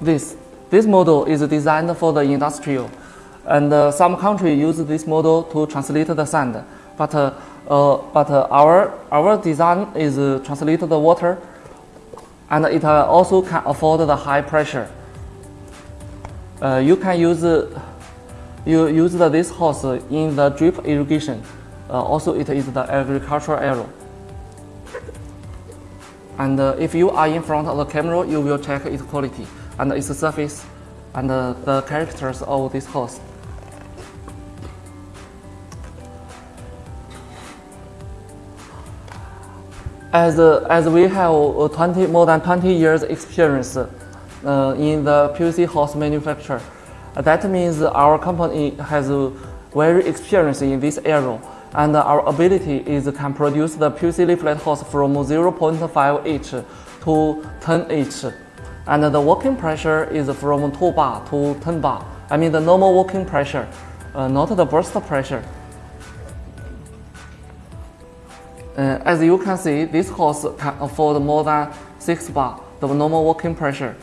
this. This model is designed for the industrial, and uh, some country use this model to translate the sand. But uh, uh, but uh, our our design is uh, translate the water, and it uh, also can afford the high pressure. You can use you use the, this hose in the drip irrigation. Also, it is the agricultural area. And if you are in front of the camera, you will check its quality and its surface and the characters of this hose. As, as we have uh, 20, more than 20 years experience uh, in the PVC hose manufacture, that means our company has very experience in this area and our ability is can produce the PVC layflat hose from 0.5 H to 10 H. And the working pressure is from 2 bar to 10 bar. I mean the normal working pressure, uh, not the burst pressure. Uh, as you can see, this hose can afford more than 6 bar, the normal working pressure.